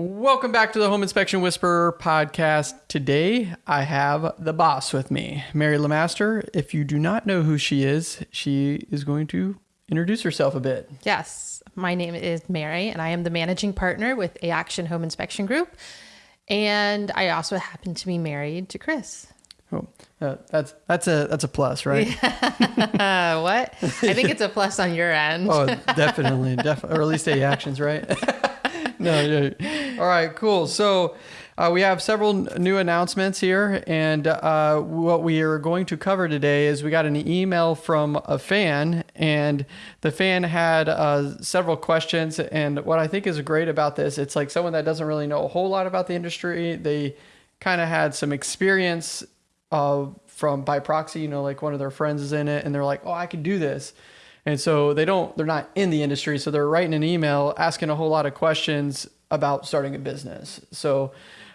Welcome back to the Home Inspection Whisperer podcast. Today I have the boss with me, Mary Lamaster. If you do not know who she is, she is going to introduce herself a bit. Yes, my name is Mary, and I am the managing partner with A Action Home Inspection Group. And I also happen to be married to Chris. Oh, uh, that's that's a that's a plus, right? What? I think it's a plus on your end. Oh, definitely, definitely, or at least A actions, right? no, yeah. All right, cool. So uh, we have several new announcements here, and uh, what we are going to cover today is we got an email from a fan, and the fan had uh, several questions. And what I think is great about this, it's like someone that doesn't really know a whole lot about the industry. They kind of had some experience uh, from by proxy, you know, like one of their friends is in it, and they're like, "Oh, I can do this." And so they don't, they're not in the industry. So they're writing an email asking a whole lot of questions about starting a business. So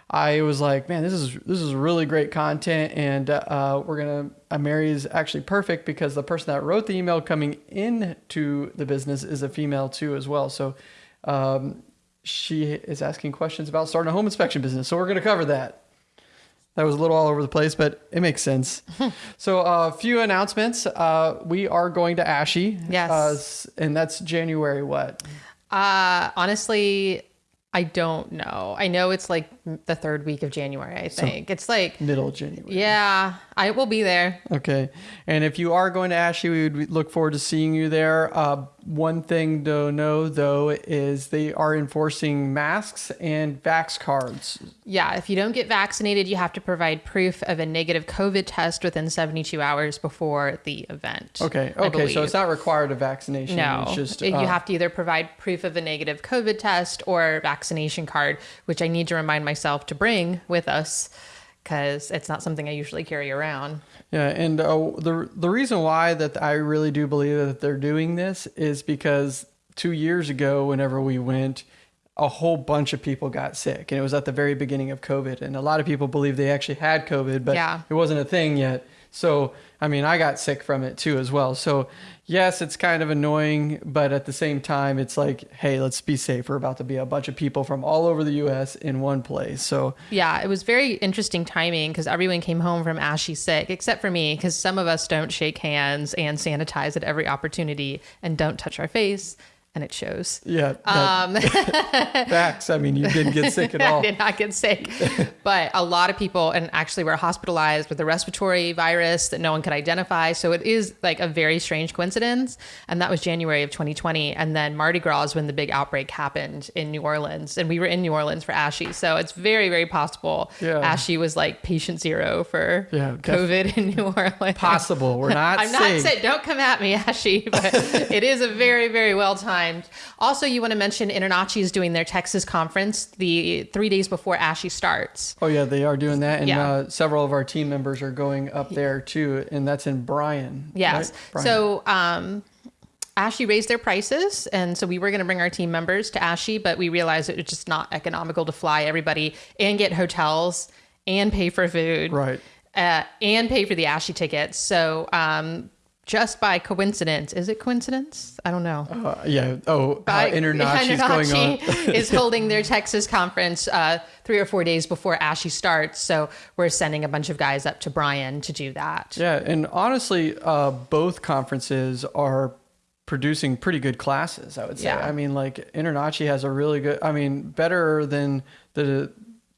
I was like, man, this is, this is really great content. And uh, we're going to, uh, Mary is actually perfect because the person that wrote the email coming into the business is a female too, as well. So um, she is asking questions about starting a home inspection business. So we're going to cover that. That was a little all over the place, but it makes sense. so, a uh, few announcements. Uh, we are going to ASHI. Yes. Uh, and that's January what? Uh, honestly, I don't know. I know it's like the third week of January, I think. it's like, Middle January. yeah, I will be there. Okay. And if you are going to ASHI, we would look forward to seeing you there. Uh, one thing to know, though, is they are enforcing masks and vax cards. Yeah, if you don't get vaccinated, you have to provide proof of a negative COVID test within 72 hours before the event. Okay. Okay. So it's not required of vaccination. No, It's just. you uh, have to either provide proof of a negative COVID test or vaccination card, which I need to remind myself to bring with us because it's not something I usually carry around. Yeah, and uh, the the reason why that I really do believe that they're doing this is because two years ago, whenever we went, a whole bunch of people got sick, and it was at the very beginning of COVID, and a lot of people believe they actually had COVID, but Yeah. it wasn't a thing yet. So, I mean, I got sick from it too as well. So, yes, it's kind of annoying, but at the same time, it's like, hey, let's be safe. We're about to be a bunch of people from all over the U.S. in one place. So, Yeah, it was very interesting timing because everyone came home from ASHI sick, except for me, because some of us don't shake hands and sanitize at every opportunity and don't touch our face, and it shows. yeah, Um, facts. I mean, you didn't get sick at all. I did not get sick. but a lot of people, and actually were hospitalized with a respiratory virus that no one could identify. So it is like a very strange coincidence. And that was January of 2020. And then Mardi Gras is when the big outbreak happened in New Orleans. And we were in New Orleans for ASHI. So it's very, very possible Yeah. ASHI was like patient zero for Yeah, COVID in New Orleans. Possible. We're not I'm not saying. saying don't come at me, ASHI, but it is a very, very well timed. Also, you want to mention Internachi is doing their Texas conference the three days before ASHI starts. Oh yeah, they are doing that, and Yeah. uh, several of our team members are going up there too, and that's in Bryan. Yes. right? Bryan. So, um, ASHI raised their prices, and so we were going to bring our team members to ASHI, but we realized it was just not economical to fly everybody and get hotels and pay for food, right, uh, and pay for the ASHI tickets. So, um, just by coincidence, is it coincidence? I don't know. uh, yeah. Oh, By- uh, Internachi's going on. Internachi is holding their Texas conference uh, three or four days before ASHI starts. So we're sending a bunch of guys up to Bryan to do that. Yeah, and honestly, uh, both conferences are producing pretty good classes. I would say. Yeah. I mean, like Internachi has a really good. I mean, better than the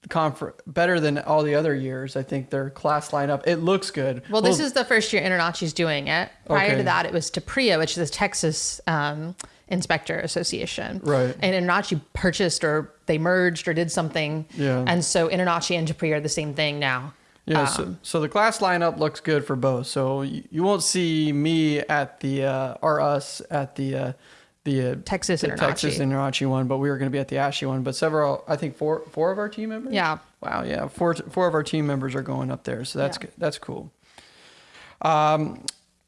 conference, better than all the other years. I think their class lineup. It looks good. Well, this is the first year Internachi's doing it. Prior Okay. to that, it was TPREIA, which is the Texas um, Inspector Association. Right. And Internachi purchased or they merged or did something. Yeah. And so Internachi and TPREIA are the same thing now. Yeah, so, so the class lineup looks good for both. So you, you won't see me at the uh, or us at the uh, the uh, Texas the Internachi. Texas Internachi one, but we were going to be at the ASHI one. But several, I think four four of our team members. Yeah. Wow. Yeah. Four four of our team members are going up there, so that's Yeah. that's cool. Um,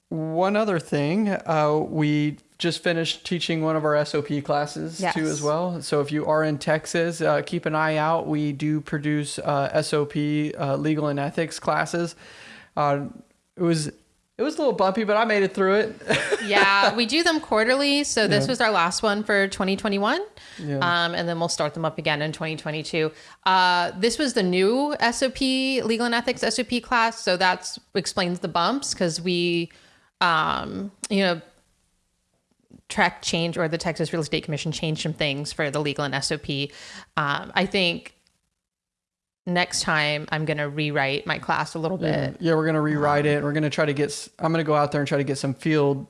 one other thing, uh, we just finished teaching one of our SOP classes Yes. too as well. So if you are in Texas, uh, keep an eye out. We do produce uh, SOP uh, legal and ethics classes. Uh, it was It was a little bumpy, but I made it through it. yeah, we do them quarterly. So this Yeah. was our last one for 2021. Yeah. Um, and then we'll start them up again in 2022. Uh, this was the new SOP, legal and ethics SOP class. So that explains the bumps because we, um, you know, track change or the Texas Real Estate Commission changed some things for the legal and SOP. Um, I think next time I'm going to rewrite my class a little bit. yeah we're gonna rewrite it. We're gonna try to get. I'm gonna go out there and try to get some field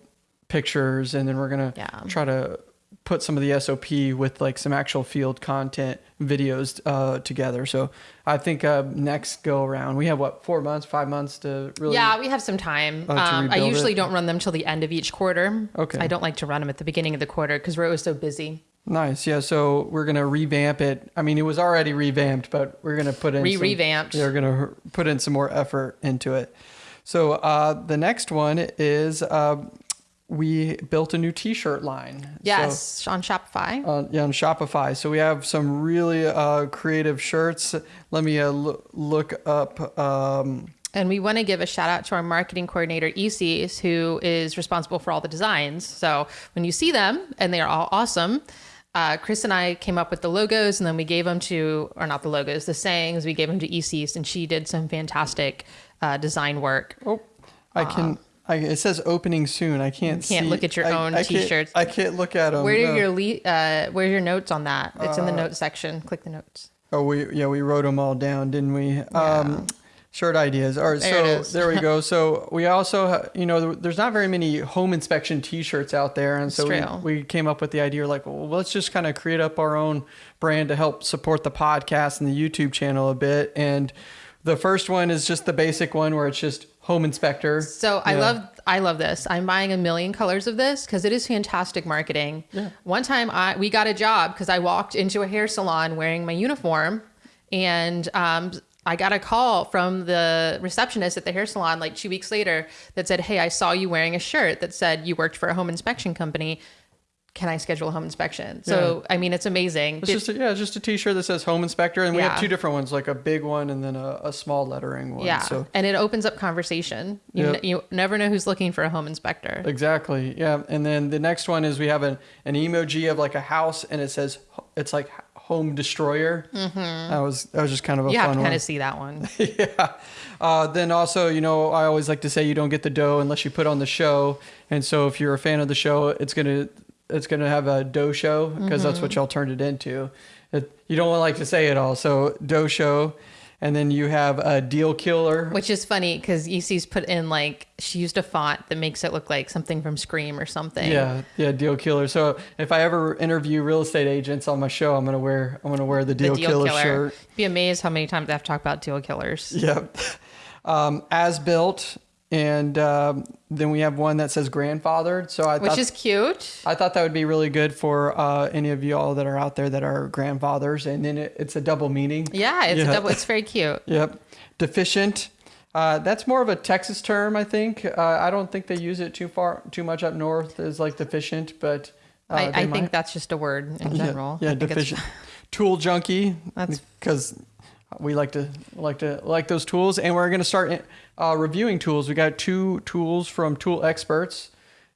pictures, and then we're gonna Yeah. try to put some of the SOP with like some actual field content videos uh, together. So I think uh, next go around we have what four months, five months to really. Yeah, we have some time. To um, I usually it? don't run them till the end of each quarter. Okay. I don't like to run them at the beginning of the quarter because we're always so busy. Nice. Yeah. So we're gonna revamp it. I mean, it was already revamped, but we're gonna put in Re some- revamped. Yeah, we're gonna put in some more effort into it. So uh, the next one is uh, we built a new T-shirt line. Yes, on Shopify. Uh, yeah, on Shopify. So we have some really uh, creative shirts. Let me uh, loo- look up. Um, And we want to give a shout out to our marketing coordinator, ECs, who is responsible for all the designs. So when you see them, and they are all awesome, uh, Chris and I came up with the logos, and then we gave them to, or not the logos, the sayings, we gave them to ECs, and she did some fantastic uh, design work. oh, I can. I, it says opening soon. I can't. can't see- look at your I- own I can't- T-shirts. I can't look at them. Where are your le- uh, where's your notes on that? It's in Uh, the notes section. Click the notes. Oh, we yeah we wrote them all down, didn't we? Um, shirt ideas. All right, There so there we go. So we also you know there's not very many home inspection T-shirts out there, and so we, we came up with the idea like, well, let's just kind of create up our own brand to help support the podcast and the YouTube channel a bit. And the first one is just the basic one where it's just home inspector. So I love I love this. I'm buying a million colors of this because it is fantastic marketing. Yeah. One time I we got a job because I walked into a hair salon wearing my uniform, and um, I got a call from the receptionist at the hair salon like two weeks later that said, "Hey, I saw you wearing a shirt that said you worked for a home inspection company. Can I schedule a home inspection?" So I mean, it's amazing. It's just a, yeah, it's just a T-shirt that says home inspector, and we Yeah. have two different ones, like a big one and then a, a small lettering one. yeah, So and it opens up conversation. You, Yep. n- you never know who's looking for a home inspector. Exactly. Yeah. And then the next one is we have an, an emoji of like a house and it says it's like home destroyer. Mm-hmm. That was that was just kind of a You have fun to one. kind of see that one. yeah. Uh, then also, you know, I always like to say you don't get the dough unless you put on the show. And so if you're a fan of the show, it's gonna it's gonna have a dough show because that's Mm-hmm. what y'all turned it into. It, you don't like to say it all, so dough show. And then you have a deal killer. Which is funny because EC's put in like she used a font that makes it look like something from Scream or something. Yeah, yeah, deal killer. So if I ever interview real estate agents on my show, I'm gonna wear I'm gonna wear the The deal, deal killer, killer. shirt. Be amazed how many times I have to talk about deal killers. Yep. Um, as built, and um, then we have one that says grandfathered. So I Which thought is cute. I thought that would be really good for uh, any of y'all that are out there that are grandfathers, and then it, it's a double meaning. Yeah, it's Yeah. a double. It's very cute. Yep. Deficient. Uh, that's more of a Texas term, I think. Uh, I don't think they use it too far, too much up north as like deficient, but uh, I, I think that's just a word in general. Yeah, it's- deficient. Tool junkie. That's- because we like to like to like those tools, and we're gonna start uh, reviewing tools. We got two tools from Tool Experts,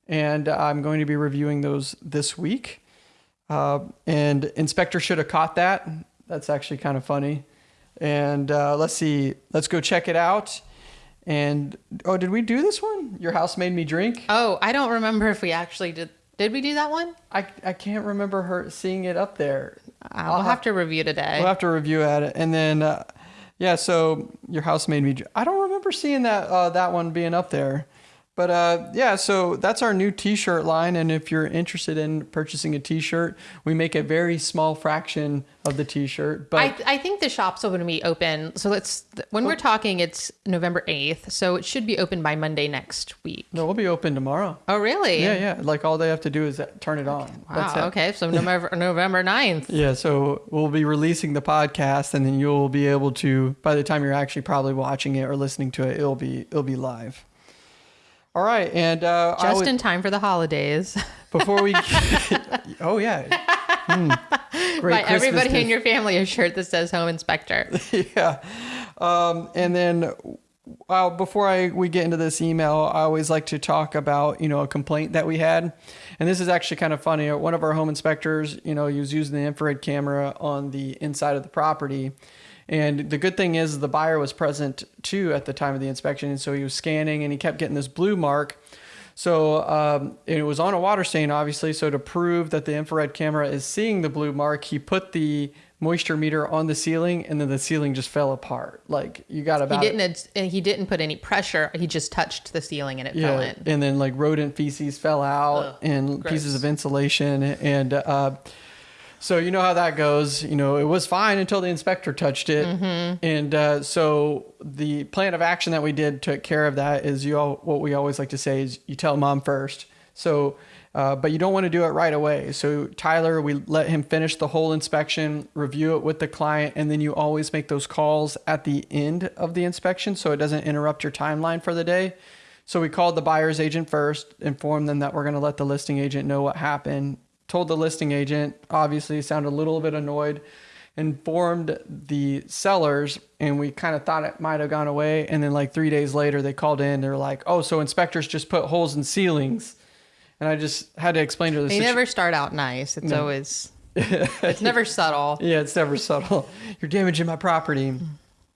and I'm going to be reviewing those this week. Uh, and inspector should have caught that. That's actually kind of funny. And uh, let's see. Let's go check it out. And oh, did we do this one? Your house made me drink. Oh, I don't remember if we actually did. Did we do that one? I I can't remember her seeing it up there. Uh, we'll have to review today. We'll have to review at it, and then uh, yeah. So your house made me. I don't remember seeing that uh, that one being up there, but uh, yeah. So that's our new T-shirt line, and if you're interested in purchasing a T-shirt, we make a very small fraction of the T-shirt. But I, I think the shop's going to be open. So let's, when we're talking, it's November 8th. So it should be open by Monday next week. no, we'll be open tomorrow. Oh, really? Yeah, yeah. Like all they have to do is turn it on. That's Wow. Okay. So November, November 9th. Yeah, so we'll be releasing the podcast, and then you'll be able to. By the time you're actually probably watching it or listening to it, it'll be it'll be live. All right, and uh, Just would- in time for the holidays. before we. oh yeah. Hmm. Great Buy everybody in your family a shirt that says Home Inspector. yeah. Um, and then well, before I we get into this email, I always like to talk about you know a complaint that we had, and this is actually kind of funny. One of our home inspectors, you know, he was using the infrared camera on the inside of the property, and the good thing is the buyer was present too at the time of the inspection, and so he was scanning and he kept getting this blue mark. So um, it was on a water stain, obviously. So to prove that the infrared camera is seeing the blue mark, he put the moisture meter on the ceiling, and then the ceiling just fell apart. Like you got about. He didn't. ad- He didn't put any pressure. He just touched the ceiling and it yeah, fell in. and then like rodent feces fell out Ugh, and pieces of insulation, and uh, so you know how that goes. You know it was fine until the inspector touched it, Mm-hmm. and uh, so the plan of action that we did took care of that. Is you all what we always like to say is you tell mom first. So. Uh, but you don't want to do it right away. So Tyler, we let him finish the whole inspection, review it with the client, and then you always make those calls at the end of the inspection so it doesn't interrupt your timeline for the day. So we called the buyer's agent first, informed them that we're going to let the listing agent know what happened. Told the listing agent, obviously sounded a little bit annoyed, informed the sellers, and we kind of thought it might have gone away. And then like three days later, they called in. They're like, "Oh, so inspectors just put holes in ceilings," and I just had to explain to the They situ- never start out nice. It's always. it's never subtle. Yeah, it's never subtle. You're damaging my property. Mm-hmm.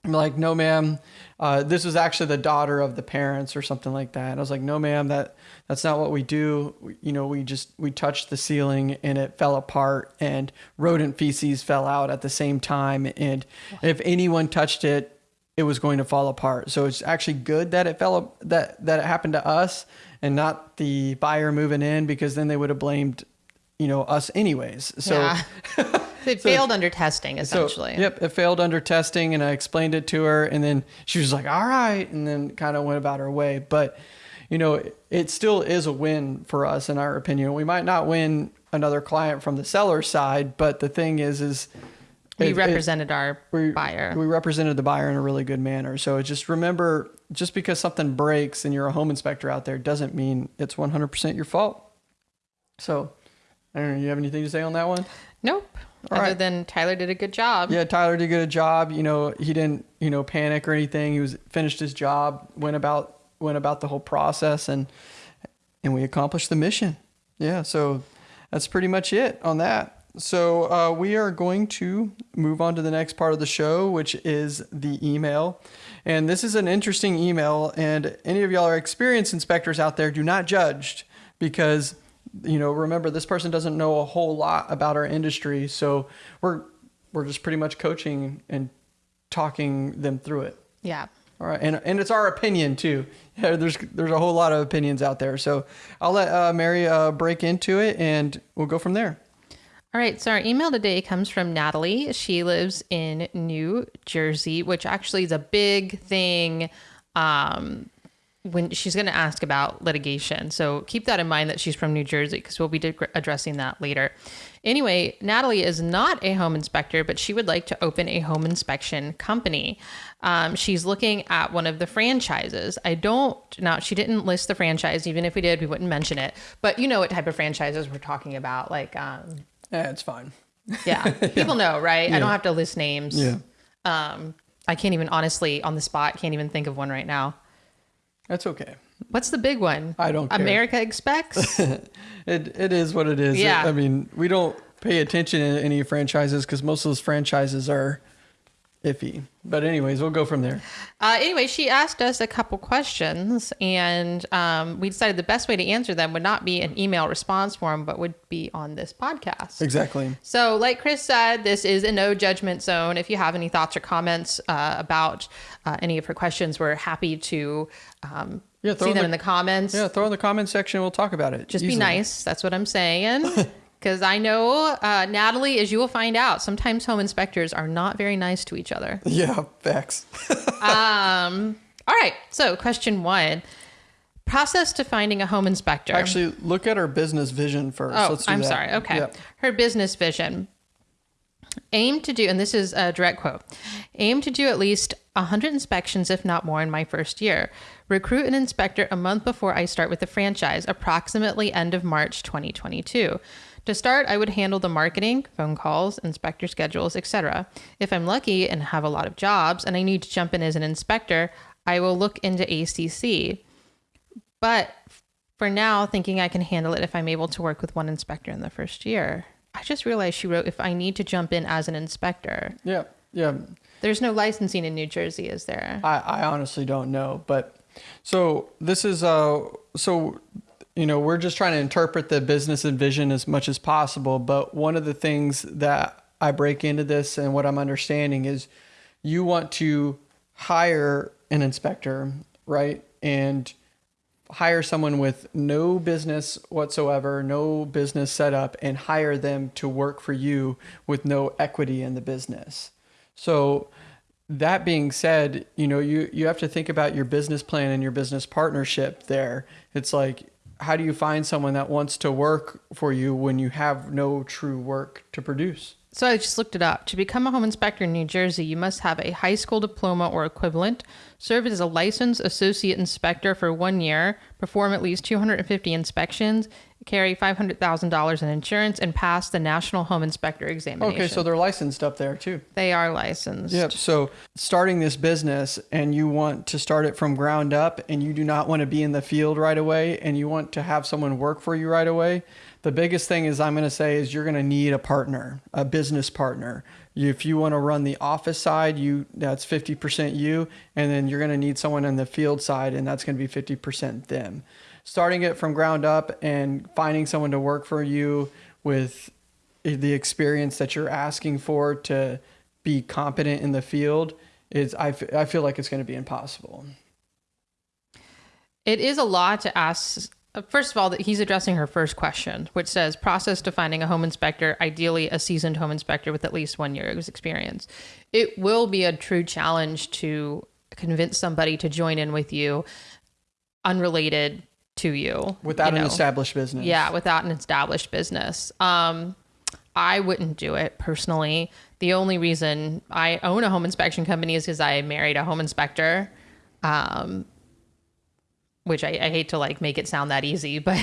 I'm like, no, ma'am. Uh, this was actually the daughter of the parents or something like that. And I was like, no, ma'am. That that's not what we do. We, you know, we just we touched the ceiling and it fell apart, and rodent feces fell out at the same time. And if anyone touched it, it was going to fall apart. So it's actually good that it fell that that it happened to us and not the buyer moving in because then they would have blamed, you know, us anyways. So. yeah. They failed under testing essentially. So, yep, it failed under testing, and I explained it to her, and then she was like, "All right," and then kind of went about her way. But you know, it, it still is a win for us, in our opinion. We might not win another client from the seller side, but the thing is, is we it- it- represented our we, buyer. We represented the buyer in a really good manner. So just remember, just because something breaks and you're a home inspector out there doesn't mean it's 100% your fault. So, I don't know. You have anything to say on that one? nope. All Other right. than Tyler did a good job. Yeah, Tyler did a good job. You know, he didn't, you know, panic or anything. He was finished his job, went about went about the whole process and and we accomplished the mission. Yeah, so that's pretty much it on that. So uh, we are going to move on to the next part of the show, which is the email. And this is an interesting email. And any of y'all are experienced inspectors out there, do not judge because you know remember this person doesn't know a whole lot about our industry so we're we're just pretty much coaching and talking them through it Yeah. all right and and it's our opinion too yeah, there's there's a whole lot of opinions out there so i'll let uh, mary uh, break into it and we'll go from there All right, so our email today comes from Natalie. She lives in New Jersey, which actually is a big thing um, when she's going to ask about litigation. So keep that in mind that she's from New Jersey because we'll be dig- addressing that later. Anyway, Natalie is not a home inspector, but she would like to open a home inspection company. Um, she's looking at one of the franchises. I don't now. She didn't list the franchise. Even if we did, we wouldn't mention it. But you know what type of franchises we're talking about, like. Um, yeah it's fine yeah, people know, right? I don't have to list names. Yeah. Um, I can't even honestly on the spot can't even think of one right now. That's okay What's the big one? I don't care. AmeriSpec. it it is what it is Yeah. i mean we don't pay attention to any franchises because most of those franchises are iffy but anyways we'll go from there uh, anyway, she asked us a couple questions, and um, we decided the best way to answer them would not be an email response form, but would be on this podcast. exactly So, like Chris said, this is a no judgment zone. If you have any thoughts or comments uh, about uh, any of her questions, we're happy to um, Yeah, throw see in them the- in the comments. yeah throw in the comment section we'll talk about it Just be nice. That's what I'm saying. Because I know, uh, Natalie, as you will find out, sometimes home inspectors are not very nice to each other. yeah facts Um, all right. So, question one process to finding a home inspector. Actually, look at her business vision first. oh, Let's do I'm that. sorry. Okay. Yep. Her business vision. Aim to do, and this is a direct quote aim to do at least 100 inspections, if not more, in my first year. Recruit an inspector a month before I start with the franchise, approximately end of March 2022. To start, I would handle the marketing, phone calls, inspector schedules, etc. If I'm lucky and have a lot of jobs and I need to jump in as an inspector, I will look into ACC. But for now, thinking I can handle it if I'm able to work with one inspector in the first year. I just realized she wrote if I need to jump in as an inspector. Yeah, yeah. There's no licensing in New Jersey, is there? I, I honestly don't know, but so this is uh so you know we're just trying to interpret the business and vision as much as possible. But one of the things that I break into this and what I'm understanding is you want to hire an inspector, right? And hire someone with no business whatsoever, no business setup, and hire them to work for you with no equity in the business. So that being said, you know, you, you have to think about your business plan and your business partnership there. It's like, how do you find someone that wants to work for you when you have no true work to produce? So I just looked it up. To become a home inspector in New Jersey, you must have a high school diploma or equivalent, serve as a licensed associate inspector for one year, perform at least 250 inspections, carry $500,000 in insurance, and pass the National Home Inspector examination. Okay, so they're licensed up there too. they are licensed. Yep. So starting this business and you want to start it from ground up and you do not want to be in the field right away and you want to have someone work for you right away, the biggest thing is I'm going to say is you're going to need a partner, a business partner. If you want to run the office side, you that's 50% you and then you're going to need someone on the field side and that's going to be 50% them. Starting it from ground up and finding someone to work for you with the experience that you're asking for to be competent in the field is I, I feel like it's going to be impossible. It is a lot to ask. Uh, First of all, that he's addressing her first question, which says process to finding a home inspector, ideally a seasoned home inspector with at least one year's experience. It will be a true challenge to convince somebody to join in with you, unrelated to you, Without you an established business. Yeah, without an established business. Um, I wouldn't do it personally. The only reason I own a home inspection company is because I married a home inspector. Um, which I, I hate to like make it sound that easy, but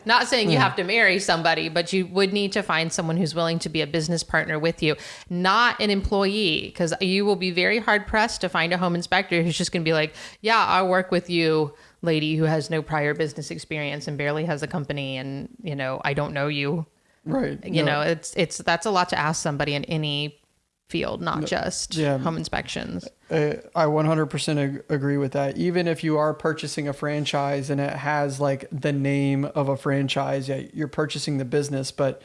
not saying you have to marry somebody, but you would need to find someone who's willing to be a business partner with you, not an employee, because you will be very hard pressed to find a home inspector who's just going to be like, yeah, I'll work with you, lady who has no prior business experience and barely has a company, and you know, I don't know you. Right. You No. know, it's it's that's a lot to ask somebody in any field, not just yeah. home inspections. Uh, I 100% ag- agree with that. Even if you are purchasing a franchise and it has like the name of a franchise, yeah, you're purchasing the business, but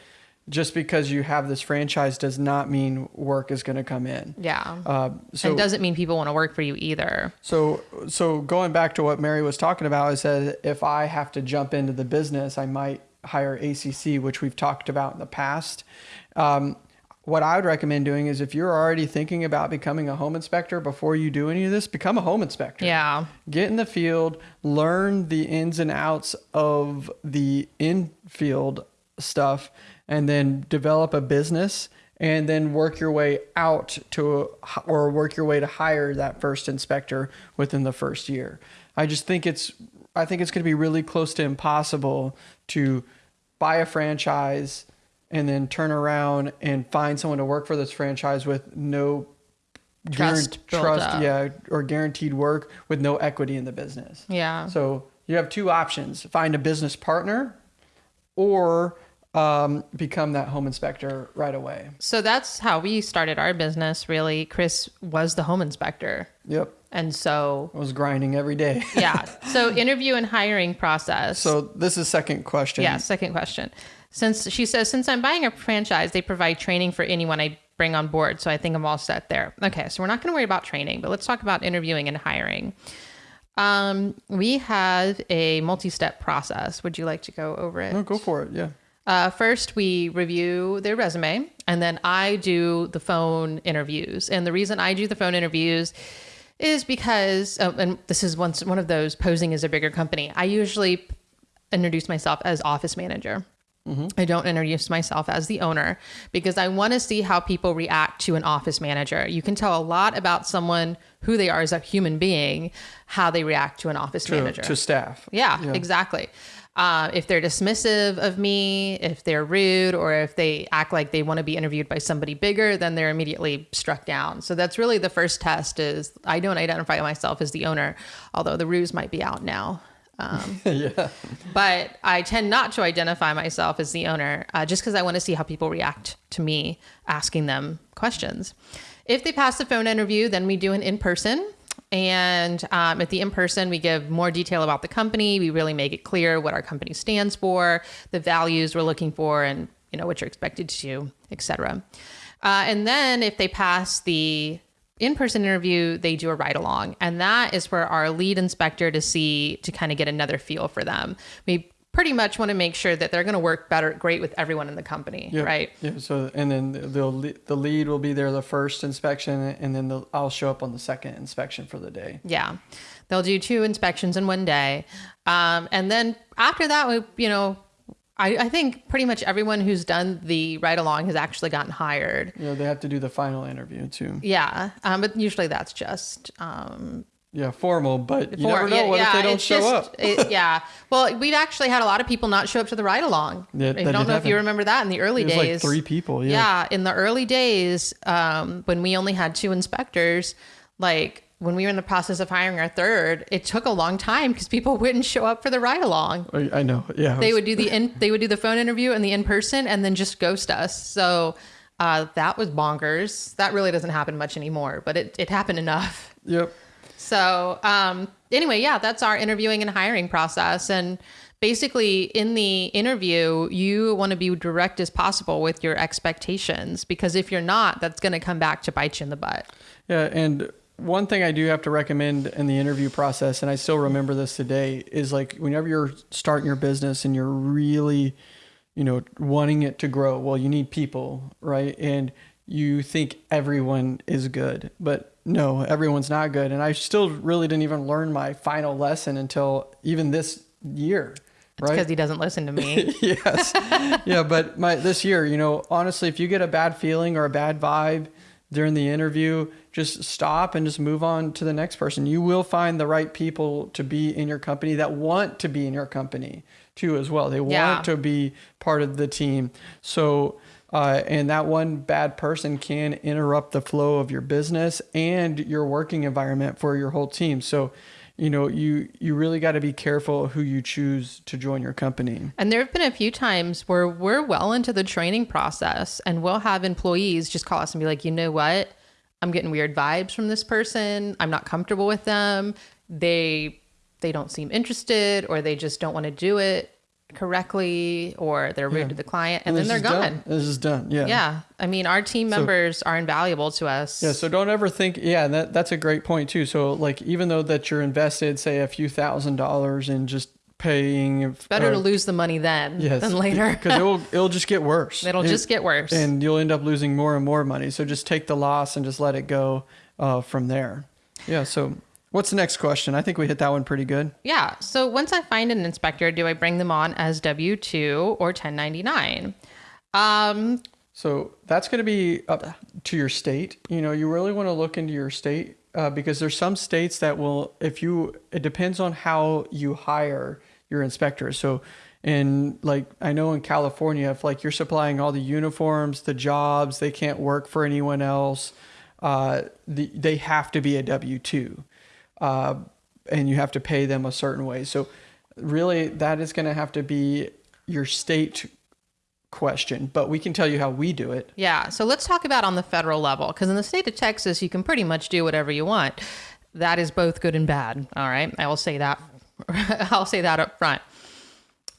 just because you have this franchise does not mean work is going to come in. Yeah. Uh, so and doesn't mean people want to work for you either. So, so going back to what Mary was talking about, is that if I have to jump into the business, I might hire ACC, which we've talked about in the past. Um, what I would recommend doing is if you're already thinking about becoming a home inspector before you do any of this, become a home inspector. Yeah. Get in the field, learn the ins and outs of the in-field stuff, and then develop a business and then work your way out to or work your way to hire that first inspector within the first year. I just think it's I think it's going to be really close to impossible to buy a franchise and then turn around and find someone to work for this franchise with no Trust trust yeah or guaranteed work with no equity in the business. Yeah. So you have two options: find a business partner, or um, become that home inspector right away. So that's how we started our business, really. Chris was the home inspector. Yep, And so, I was grinding every day. yeah. So, interview and hiring process. so this is second question. yeah, second question. Since she says, since I'm buying a franchise, they provide training for anyone I bring on board. So I think I'm all set there. Okay, so we're not going to worry about training, but let's talk about interviewing and hiring. Um, we have a multi-step process. Would you like to go over it? No, go for it. Yeah. Uh, first, we review their resume, and then I do the phone interviews. And the reason I do the phone interviews is because, oh, and this is once one of those posing as a bigger company. I usually introduce myself as office manager. I don't introduce myself as the owner because I want to see how people react to an office manager. You can tell a lot about someone who they are as a human being, how they react to an office manager. to staff. Yeah, exactly. Uh, if they're dismissive of me, if they're rude, or if they act like they want to be interviewed by somebody bigger, then they're immediately struck down. So that's really the first test. Is I don't identify myself as the owner, although the ruse might be out now. Um, yeah. but I tend not to identify myself as the owner uh, just because I want to see how people react to me asking them questions. If they pass the phone interview, then we do an in person. And um, at the in person, we give more detail about the company. We really make it clear what our company stands for, the values we're looking for, and you know what you're expected to do, et cetera. Uh, and then if they pass the in-person interview they do a ride along and that is for our lead inspector to see to kind of get another feel for them we pretty much want to make sure that they're going to work better great with everyone in the company Yeah. right Yeah. So and then they'll the lead will be there the first inspection, and then the, I'll show up on the second inspection for the day. yeah they'll do two inspections in one day um, and then after that we you know I, I think pretty much everyone who's done the ride along has actually gotten hired know, they have to do the final interview too. yeah um, but usually that's just um, Yeah, formal, but you For- never know yeah, what if they don't show just- up. it- yeah. Well, we've actually had a lot of people not show up to the ride along. Yeah, I don't know if you remember that in the early It was days. like three people. Yeah. yeah, in the early days, um, when we only had two inspectors, like when we were in the process of hiring our third, it took a long time because people wouldn't show up for the ride along. I know. Yeah. They would do the in, they would do the phone interview and the in person, and then just ghost us. So uh, that was bonkers. That really doesn't happen much anymore, but it it happened enough. Yep. So, um, anyway, yeah, that's our interviewing and hiring process. And basically, in the interview, you want to be direct as possible with your expectations because if you're not, that's going to come back to bite you in the butt. Yeah, and one thing I do have to recommend in the interview process, and I still remember this today, is like whenever you're starting your business and you're really, you know, wanting it to grow, well, you need people, right? And you think everyone is good, but no, everyone's not good. And I still really didn't even learn my final lesson until even this year, right? Because he doesn't listen to me. yes. Yeah, but my this year, you know, honestly, if you get a bad feeling or a bad vibe during the interview, just stop and just move on to the next person. You will find the right people to be in your company that want to be in your company too as well. They Yeah. want to be part of the team. So uh, and that one bad person can interrupt the flow of your business and your working environment for your whole team. So, you know, you you really got to be careful who you choose to join your company. And there have been a few times where we're well into the training process and we'll have employees just call us and be like, you know what? I'm getting weird vibes from this person. I'm not comfortable with them. They they don't seem interested or they just don't want to do it correctly or they're rude to the client and, then they're gone. Done. This is done. Yeah. Yeah. I mean, our team members are invaluable to us. Yeah. So don't ever think. Yeah, that that's a great point too. So like, even though that you're invested, say a few thousand dollars in just paying, Better uh, to lose the money then yes, than later. because it'll it'll just get worse. It'll It- just get worse. and you'll end up losing more and more money. So just take the loss and just let it go uh, from there. Yeah. So what's the next question? I think we hit that one pretty good. Yeah. So once I find an inspector, do I bring them on as W 2 or 1099? Um, So that's going to be up to your state. You know, you really want to look into your state uh, because there's some states that will, if you, it depends on how you hire your inspectors. So, in like, I know in California, if like you're supplying all the uniforms, the jobs, they can't work for anyone else. Uh, the, they have to be a W two, uh, and you have to pay them a certain way. So, really, that is going to have to be your state question, but we can tell you how we do it. yeah. So let's talk about on the federal level because in the state of Texas, you can pretty much do whatever you want. That is both good and bad. All right. I will say that. I'll say that up front.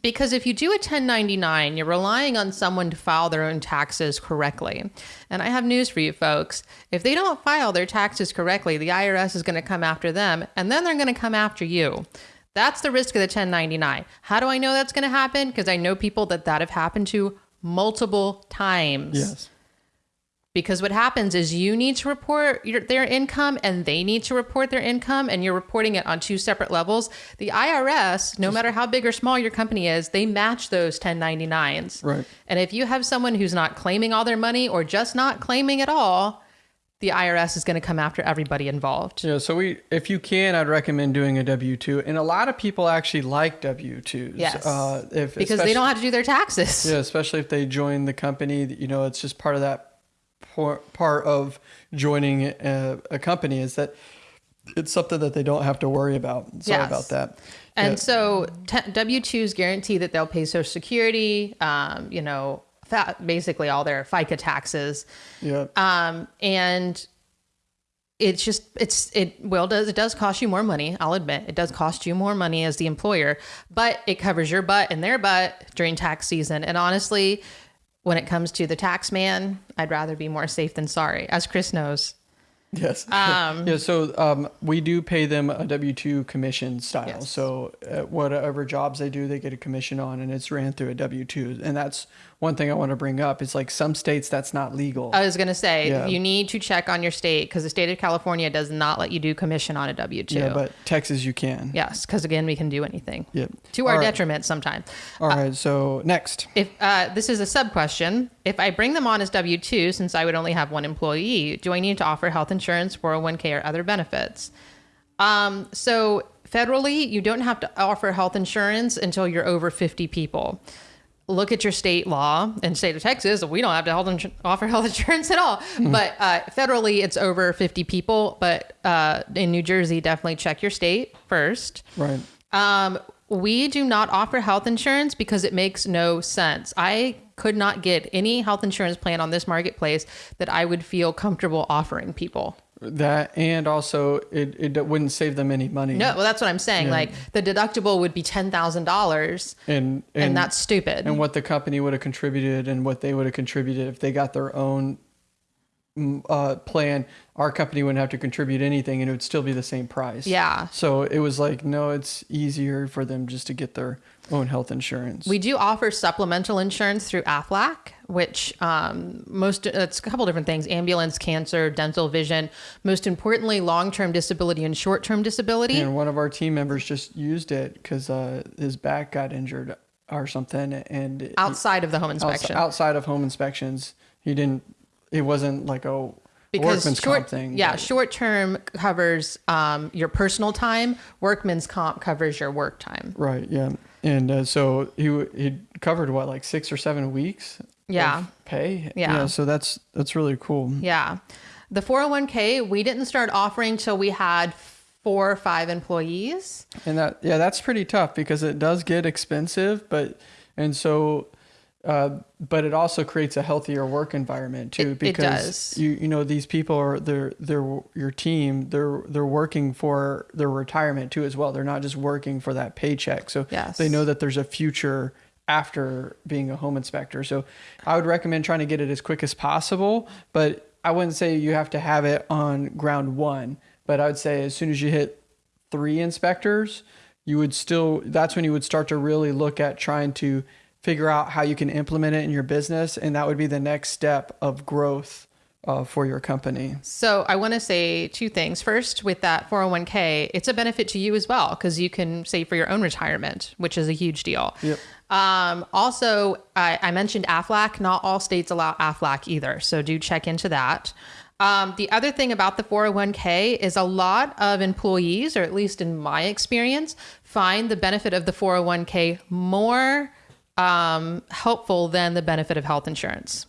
Because if you do a 1099, you're relying on someone to file their own taxes correctly. And I have news for you folks. If they don't file their taxes correctly, the IRS is going to come after them and then they're going to come after you. That's the risk of the 1099. How do I know that's going to happen? Because I know people that that have happened to multiple times Yes. Because what happens is you need to report your, their income and they need to report their income, and you're reporting it on two separate levels. The IRS, no matter how big or small your company is, they match those 1099s. Right. And if you have someone who's not claiming all their money or just not claiming at all, the IRS is going to come after everybody involved. Yeah, so we, if you can, I'd recommend doing a W two, and a lot of people actually like W twos. Yes. uh, if Because they don't have to do their taxes. Yeah, especially if they join the company. You know, it's just part of that part of joining a, a company is that it's something that they don't have to worry about. Sorry Yes. about that. And Yeah. so t- W 2s guarantee that they'll pay Social Security, um, you know, basically all their FICA taxes. yeah, Um, and it's just, it's, it well, does, it does cost you more money. I'll admit it does cost you more money as the employer, but it covers your butt and their butt during tax season. And honestly, when it comes to the tax man, I'd rather be more safe than sorry, as Chris knows. yes, Um, yeah. So um, we do pay them a W two commission style. Yes. So uh, whatever jobs they do, they get a commission on, and it's ran through a W two. And that's one thing I want to bring up. is like some states that's not legal. I was going to say, Yeah. you need to check on your state because the state of California does not let you do commission on a W 2. yeah, but Texas you can. Yes, because again, we can do anything Yep. to our right. detriment sometimes. All right. So next. If uh, this is a sub question, if I bring them on as W two, since I would only have one employee, do I need to offer health insurance, four hundred one k, or other benefits? Um, so federally, you don't have to offer health insurance until you're over fifty people. Look at your state law. In state of Texas, we don't have to health offer health insurance at all. But uh, federally, it's over fifty people. But uh, in New Jersey, definitely check your state first. Right. Um, we do not offer health insurance because it makes no sense. I could not get any health insurance plan on this marketplace that I would feel comfortable offering people. That and also it, it wouldn't save them any money. No, well, that's what I'm saying. Like the deductible would be ten thousand dollars, And, and that's stupid. and what the company would have contributed and what they would have contributed if they got their own uh, plan. Our company wouldn't have to contribute anything, and it would still be the same price. Yeah. So it was like, no, it's easier for them just to get their own health insurance. We do offer supplemental insurance through AFLAC, which um, most it's a couple different things: ambulance, cancer, dental, vision. Most importantly, long-term disability and short-term disability. and one of our team members just used it because uh, his back got injured or something, and he- outside of the home inspection. outside of home inspections, he didn't. It wasn't like a because workman's short, comp thing. yeah, but- short term covers um, your personal time. Workman's comp covers your work time. Right. Yeah. And uh, so he he covered what like six or seven weeks. of Yeah. Pay. Yeah. So that's that's really cool. Yeah, the four hundred one k we didn't start offering till we had four or five employees. And that yeah, that's pretty tough because it does get expensive, but and so. Uh, but it also creates a healthier work environment too, It- it because does. you you know these people are they're they're your team they're they're working for their retirement too as well. They're not just working for that paycheck, so Yes. they know that there's a future after being a home inspector. So I would recommend trying to get it as quick as possible, but I wouldn't say you have to have it on ground one. But I would say as soon as you hit three inspectors, you would still that's when you would start to really look at trying to figure out how you can implement it in your business, and that would be the next step of growth uh, for your company. So I want to say two things. First, with that 401k, it's a benefit to you as well because you can save for your own retirement, which is a huge deal. Yep. Um, also, I, I mentioned AFLAC. Not all states allow AFLAC either, so do check into that. Um, the other thing about the 401k is a lot of employees, or at least in my experience, find the benefit of the 401k more um, helpful than the benefit of health insurance.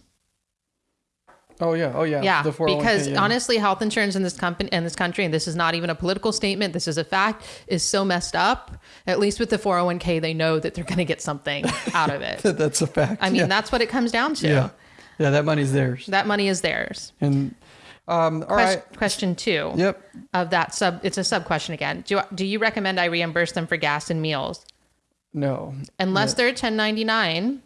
Oh yeah. Oh yeah. Yeah, The because yeah. honestly, health insurance in this company in this country, and this is not even a political statement. This is a fact. Is so messed up. At least with the four hundred one k, they know that they're going to get something out of it. that's a fact. I mean, yeah. that's what it comes down to. yeah. Yeah, that money's theirs. That money is theirs. And um, all Quest- right. Question two Yep. of that sub. It's a sub question again. Do do you recommend I reimburse them for gas and meals No. unless they're ten ninety nine?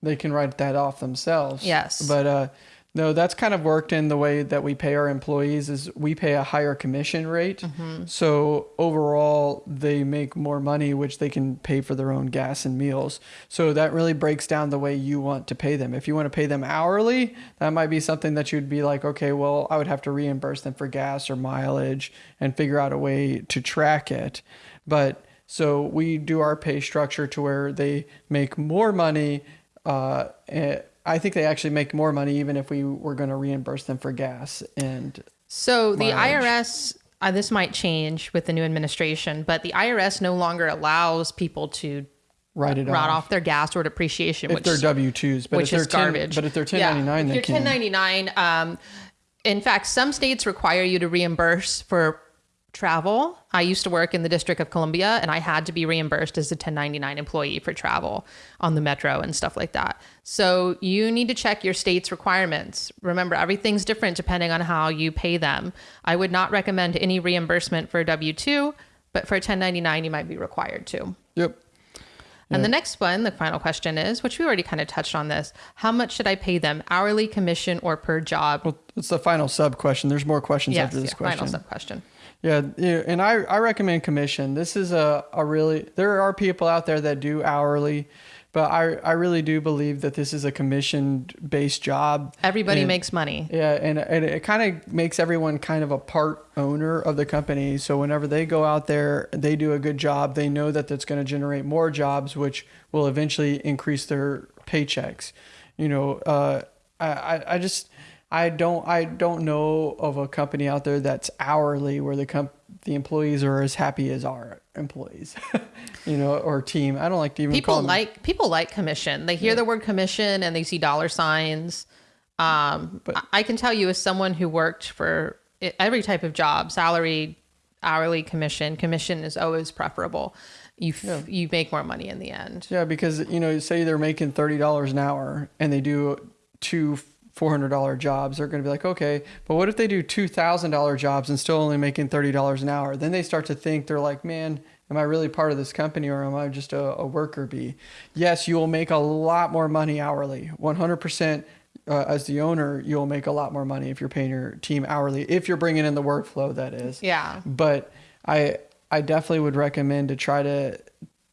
they can write that off themselves. Yes. But uh, No, that's kind of worked in the way that we pay our employees is we pay a higher commission rate. So overall they make more money which they can pay for their own gas and meals. So that really breaks down the way you want to pay them. If you want to pay them hourly, that might be something that you'd be like, okay, well, I would have to reimburse them for gas or mileage and figure out a way to track it. But so we do our pay structure to where they make more money uh, eh, I think they actually make more money even if we were going to reimburse them for gas. And So the mileage. IRS, uh, this might change with the new administration, but the IRS no longer allows people to write it write off off their gas or depreciation, if which they're W twos. But which if they're is 10 garbage. but if they're Yeah, 1099, if they you're 1099. Um, in fact, some states require you to reimburse for travel. I used to work in the District of Columbia, and I had to be reimbursed as a 1099 employee for travel on the metro and stuff like that. So you need to check your state's requirements. Remember, everything's different depending on how you pay them. I would not recommend any reimbursement for W 2, but for 1099, you might be required to. Yep. And the next one, the final question is, which we already kind of touched on this how much should I pay them, hourly, commission, or per job? Well, it's the final sub question. There's more questions yes, after this yeah, question. final sub question. Yeah, and I, I recommend commission. This is a, a really there are people out there that do hourly, but I I really do believe that this is a commission based job. Everybody And- makes money. Yeah, and, and it kind of makes everyone kind of a part owner of the company. So whenever they go out there, they do a good job. They know that that's going to generate more jobs, which will eventually increase their paychecks. You know, uh, I, I I just I don't I don't know of a company out there that's hourly where the comp the employees are as happy as our employees, you know, or team. I don't like to even call People them like people like commission. They hear the word commission and they see dollar signs. Um, But- I- can tell you, as someone who worked for every type of job, salary, hourly, commission, commission is always preferable. You f- you make more money in the end. Yeah, because you know, say they're making thirty dollars an hour and they do two four hundred dollar jobs, they're going to be like, okay, but what if they do two thousand dollar jobs and still only making thirty dollars an hour? Then they start to think they're like, man, am I really part of this company or am I just a, a worker bee? Yes, you will make a lot more money hourly, one hundred percent. Uh, as the owner, you'll make a lot more money if you're paying your team hourly. If you're bringing in the workflow, that is Yeah. but I I definitely would recommend to try to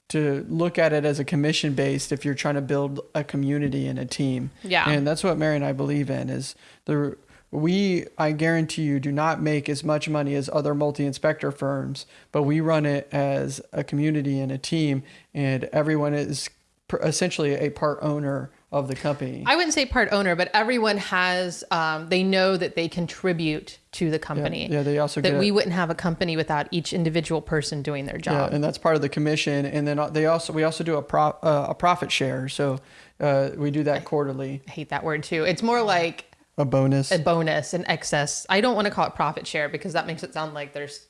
to look at it as a commission based if you're trying to build a community and a team. Yeah. And that's what Mary and I believe in is the we I guarantee you do not make as much money as other multi-inspector firms, but we run it as a community and a team and everyone is pr- essentially a part owner of the company. I wouldn't say part owner, but everyone has. Um, they know that they contribute to the company. yeah, they also that we a- wouldn't have a company without each individual person doing their job. Yeah, and that's part of the commission. And then they also we also do a pro, uh, a profit share. So uh, we do that quarterly, I hate that word too. It's more like a bonus. a bonus, an excess. I don't want to call it profit share because that makes it sound like there's.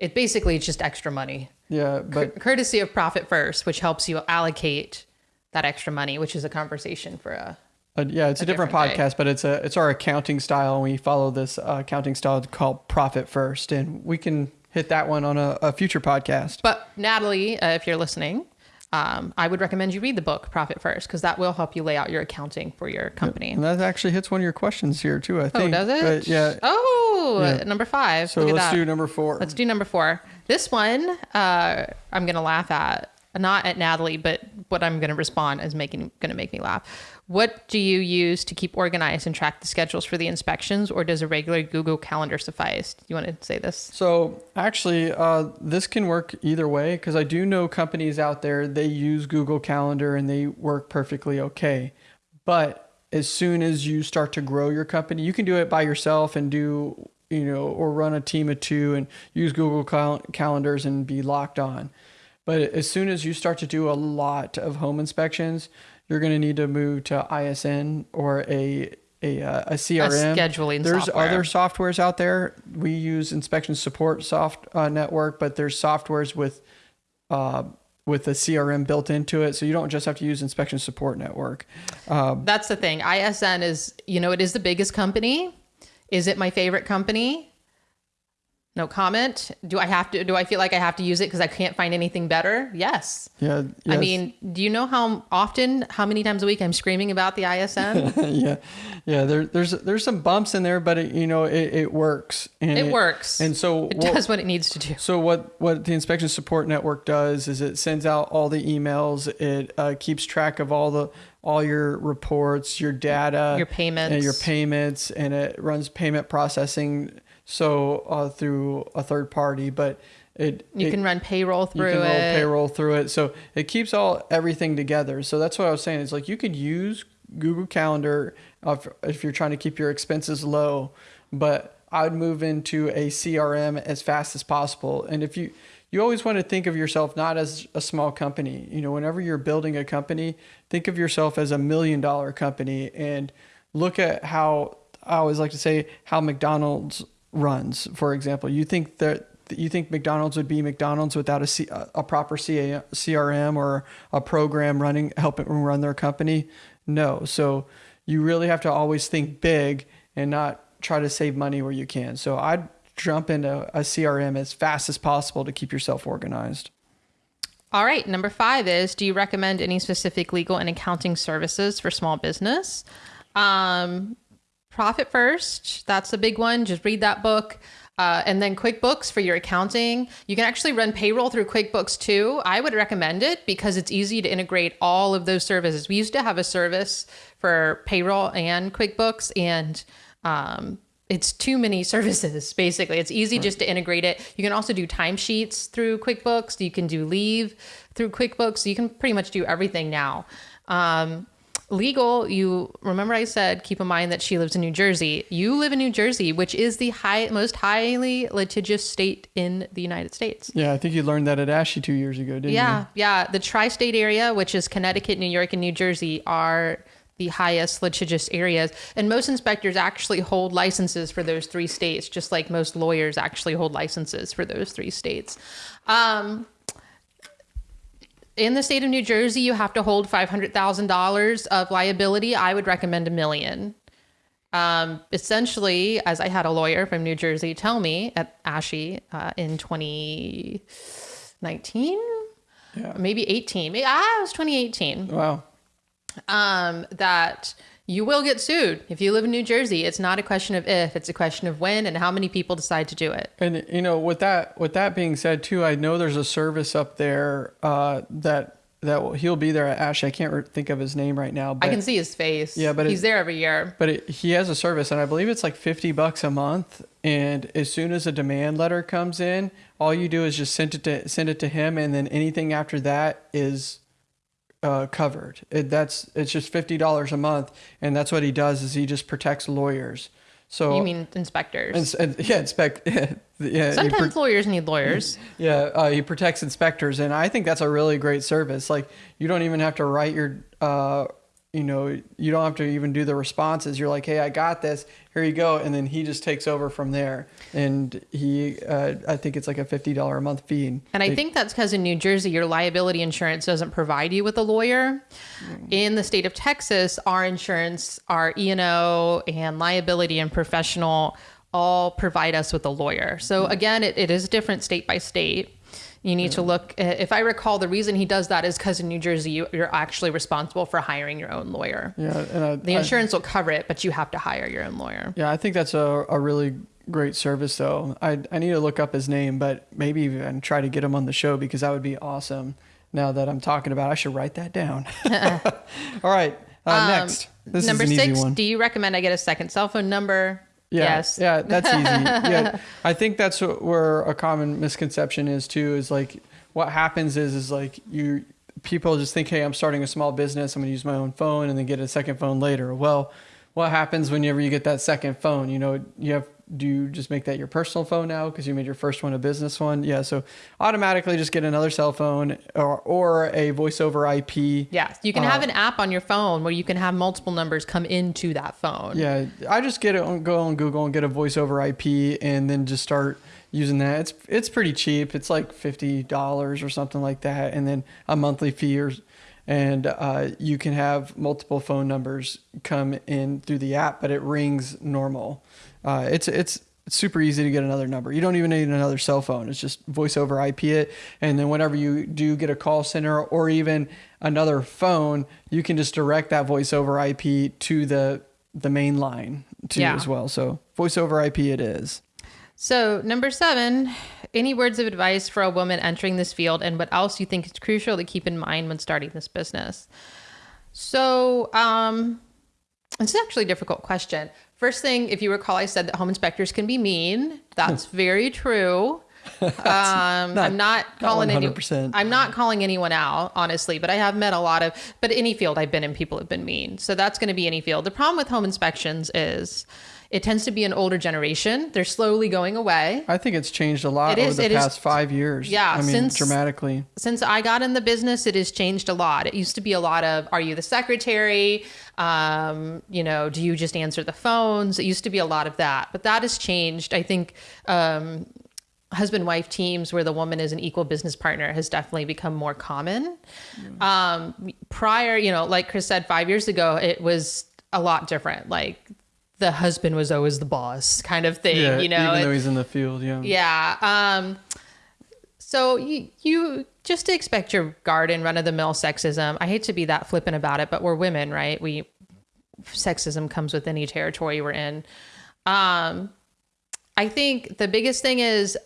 It basically it's just extra money, Yeah, but courtesy of Profit First, which helps you allocate that extra money, which is a conversation for a. uh, yeah, it's a, different, different day. podcast, but it's a it's our accounting style, and we follow this uh, accounting style called profit first, and we can hit that one on a, a future podcast. But Natalie, uh, if you're listening, um, I would recommend you read the book Profit First because that will help you lay out your accounting for your company. And that actually hits one of your questions here too. I Oh, think. does it? But yeah. Oh, Yeah. number five. So Look at let's that. do number four. Let's do number four. This one, uh, I'm gonna laugh at, not at Natalie, but what I'm gonna respond is making gonna make me laugh. What do you use to keep organized and track the schedules for the inspections, or does a regular Google Calendar suffice? You want to say this? So actually, uh, this can work either way because I do know companies out there they use Google Calendar and they work perfectly okay. But as soon as you start to grow your company, you can do it by yourself and do you know or run a team of two and use Google cal- calendars and be locked on. But as soon as you start to do a lot of home inspections, you're going to need to move to ISN or a a, uh, a CRM. A scheduling There's software. other softwares out there. We use inspection support soft uh, network, but there's softwares with uh, with a CRM built into it, so you don't just have to use inspection support network. Um, That's the thing. ISN is, you know, it is the biggest company. Is it my favorite company? No comment. Do I have to? Do I feel like I have to use it because I can't find anything better? Yes. Yeah. I mean, do you know how often, how many times a week I'm screaming about the ISN? yeah, yeah. There, there's there's some bumps in there, but it, you know it, it works. And it works. And so it what- does what it needs to do. So what what the inspection support network does is it sends out all the emails. It uh, keeps track of all the all your reports, your data, Your payments. and your payments, and it runs payment processing. So uh, through a third party, but it You it- can run payroll through you can it. payroll through it. So it keeps all everything together. So that's what I was saying. It's like you could use Google Calendar if, if you're trying to keep your expenses low, but I would move into a CRM as fast as possible. And if you you always want to think of yourself not as a small company. You know, whenever you're building a company, think of yourself as a million dollar company and look at how I always like to say how McDonald's runs. For example, you think that you think McDonald's would be McDonald's without a, C, a proper CA, CRM or a program running helping run their company? No. So you really have to always think big and not try to save money where you can. So I'd jump into a CRM as fast as possible to keep yourself organized. All right. Number five is Do you recommend any specific legal and accounting services for small business? Um, Profit First, that's a big one. Just read that book. Uh, and then QuickBooks for your accounting. You can actually run payroll through QuickBooks too. I would recommend it because it's easy to integrate all of those services. We used to have a service for payroll and QuickBooks, and um, it's too many services basically. It's easy just to integrate it. You can also do timesheets through QuickBooks. You can do leave through QuickBooks. You can pretty much do everything now. Um, legal, you remember I said keep in mind that she lives in New Jersey. You live in New Jersey, which is the high most highly litigious state in the United States. Yeah, I think you learned that at ASHI two years ago, didn't Yeah, yeah. The tri-state area, which is Connecticut, New York, and New Jersey, are the highest litigious areas. And most inspectors actually hold licenses for those three states, just like most lawyers actually hold licenses for those three states. Um, in the state of New Jersey, you have to hold five hundred thousand dollars of liability. I would recommend a million. Um, essentially, as I had a lawyer from New Jersey tell me at ASHI uh, in 2019, Yeah. maybe 18, maybe, ah, it was 2018. Wow. um, that you will get sued if you live in New Jersey. It's not a question of if, it's a question of when and how many people decide to do it. And you know, with that with that being said, too, I know there's a service up there uh, that that will, he'll be there at Ash. I can't think of his name right now, but I can see his face. Yeah, but he's it- there every year. but it, he has a service, and I believe it's like fifty bucks a month. And as soon as a demand letter comes in, all you do is just send it to send it to him, and then anything after that is uh, covered. It, that's it's just fifty dollars a month, and that's what he does is he just protects lawyers. So You mean inspectors? and, and, yeah, inspect. yeah, Sometimes lawyers need lawyers. yeah, uh, he protects inspectors, and I think that's a really great service. Like you don't even have to write your, uh, you know, you don't have to even do the responses. You're like, hey, I got this. Here you go, and then he just takes over from there. And he, uh, I think it's like a fifty dollar a month fee. And I They- think that's because in New Jersey, your liability insurance doesn't provide you with a lawyer. In the state of Texas, our insurance, our E&O and liability and professional all provide us with a lawyer. So again, it, it is different state by state. You need to look, uh, if I recall, the reason he does that is because in New Jersey, you, you're actually responsible for hiring your own lawyer. yeah, and I, The I- insurance will cover it, but you have to hire your own lawyer. yeah, I think that's a, a really great service though. I I need to look up his name, but maybe even try to get him on the show because that would be awesome. Now that I'm talking about, it, I should write that down. All right, uh, next. This number six, do you recommend I get a second cell phone number? Yeah, yes. Yeah, that's easy. yeah, I think that's where a common misconception is too. Is like what happens is is like you people just think, hey, I'm starting a small business. I'm gonna use my own phone and then get a second phone later. Well, what happens whenever you get that second phone? You know, you have do you just make that your personal phone now because you made your first one a business one? Yeah, so automatically just get another cell phone or or a voice over IP. Yeah, you can Uh, have an app on your phone where you can have multiple numbers come into that phone. Yeah, I just get it on go on Google and get a voice over IP and then just start using that. It's it's pretty cheap. It's like fifty dollars or something like that, and then a monthly fee or and uh, you can have multiple phone numbers come in through the app, but it rings normal. Uh, it's it's it's super easy to get another number. You don't even need another cell phone. It's just voice over IP it. And then whenever you do get a call center or even another phone, you can just direct that voice over IP to the the main line too Yeah. as well. So voice over IP it is. So, number seven, any words of advice for a woman entering this field and what else you think is crucial to keep in mind when starting this business? So, um, it's actually a difficult question. First thing, if you recall, I said that home inspectors can be mean. That's very true. um, I'm not calling any, 100%. I'm not calling anyone out, honestly, but I have met a lot of, but any field I've been in, people have been mean. So that's going to be any field. The problem with home inspections is it tends to be an older generation. They're slowly going away. I think it's changed a lot It over is- the it is- past five years. Yeah, I mean, since- dramatically. since I got in the business, it has changed a lot. It used to be a lot of, are you the secretary? Um, you know, do you just answer the phones? It used to be a lot of that, but that has changed. I think um, husband wife teams where the woman is an equal business partner has definitely become more common. Um, prior, you know, like Chris said, five years ago, it was a lot different. Like the husband was always the boss kind of thing, Yeah, you know? even It- though he's in the field, yeah. yeah. Um, so you, you just to expect your garden run of the mill sexism. I hate to be that flippant about it, but we're women, right? We sexism comes with any territory we're in. Um, I think the biggest thing is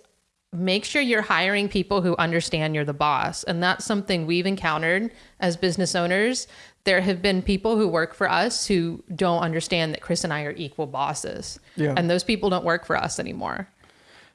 make sure you're hiring people who understand you're the boss. And that's something we've encountered as business owners. There have been people who work for us who don't understand that Chris and I are equal bosses. Yeah. And those people don't work for us anymore.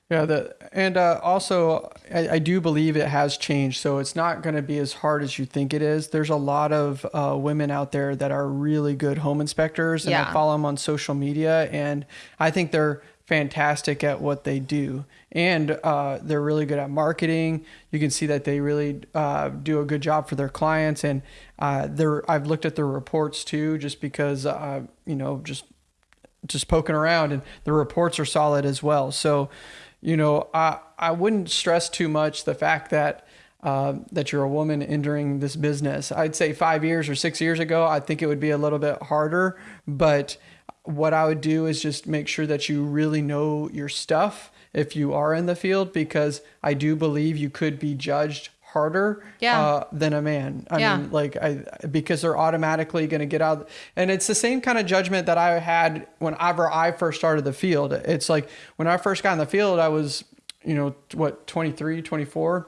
Yeah, the, and uh, also I, I do believe it has changed, so it's not going to be as hard as you think it is. There's a lot of uh, women out there that are really good home inspectors, and I follow them on social media, and I think they're fantastic at what they do, and uh, they're really good at marketing. You can see that they really uh, do a good job for their clients, and uh, I've looked at their reports too, just because uh, you know just just poking around and the reports are solid as well. So, you know, I, I wouldn't stress too much the fact that uh, that you're a woman entering this business. I'd say five years or six years ago, I think it would be a little bit harder. But what I would do is just make sure that you really know your stuff if you are in the field, because I do believe you could be judged harder Yeah. uh, than a man. I Yeah. mean, like I because they're automatically going to get out and it's the same kind of judgment that I had whenever I first started the field. It's like when I first got in the field I was, you know, what 23, 24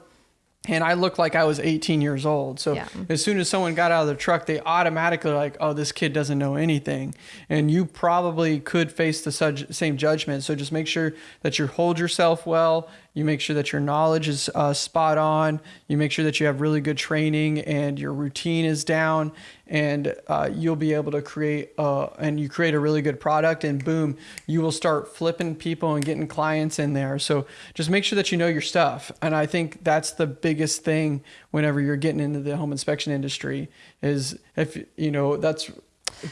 and I looked like I was 18 years old. So Yeah. as soon as someone got out of the truck, they automatically like, oh, this kid doesn't know anything. And you probably could face the same judgment. So just make sure that you hold yourself well. You make sure that your knowledge is uh, spot on. You make sure that you have really good training and your routine is down. And uh, you'll be able to create, uh, and you create a really good product, and boom, you will start flipping people and getting clients in there. So just make sure that you know your stuff. And I think that's the biggest thing whenever you're getting into the home inspection industry is if you know that's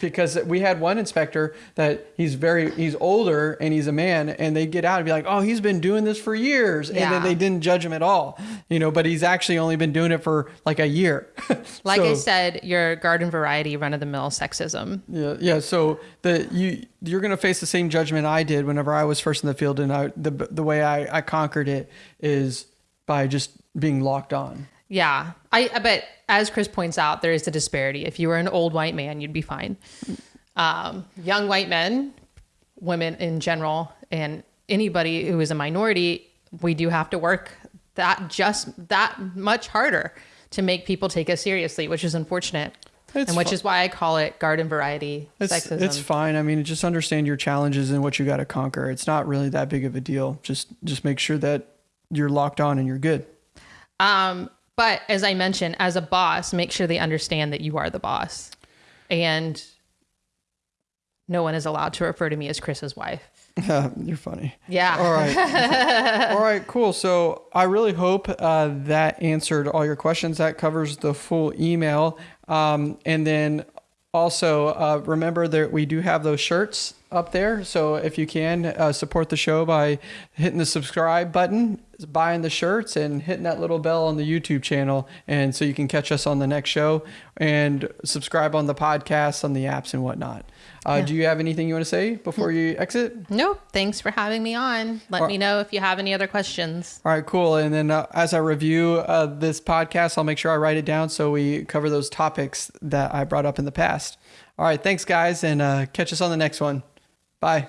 because we had one inspector that he's very he's older and he's a man and they get out and be like oh he's been doing this for years and then they didn't judge him at all you know but he's actually only been doing it for like a year Like I said, your garden variety run of the mill sexism. yeah, yeah. So the you you're gonna face the same judgment I did whenever I was first in the field, and I the the way I I conquered it is by just being locked on. Yeah. I I- but as Chris points out, there is a disparity. If you were an old white man, you'd be fine. Um, young white men, women in general, and anybody who is a minority, we do have to work that just that much harder to make people take us seriously, which is unfortunate. It's and which is why I call it garden variety It's sexism. it's fine. I mean, just understand your challenges and what you got to conquer. It's not really that big of a deal. Just just make sure that you're locked on and you're good. Um, but as I mentioned, as a boss, make sure they understand that you are the boss. And no one is allowed to refer to me as Chris's wife. you're funny. Yeah. All right. all right, cool. So I really hope uh, that answered all your questions. That covers the full email. Um, and then also uh, remember that we do have those shirts up there. So if you can uh, support the show by hitting the subscribe button, buying the shirts, and hitting that little bell on the YouTube channel, and so you can catch us on the next show and subscribe on the podcast, on the apps, and whatnot. Uh, Yeah. Do you have anything you want to say before you exit? No, thanks for having me on. Let me know if you have any other questions. All right, cool. And then uh, as I review uh, this podcast, I'll make sure I write it down so we cover those topics that I brought up in the past. All right, thanks, guys, and uh, catch us on the next one. Bye.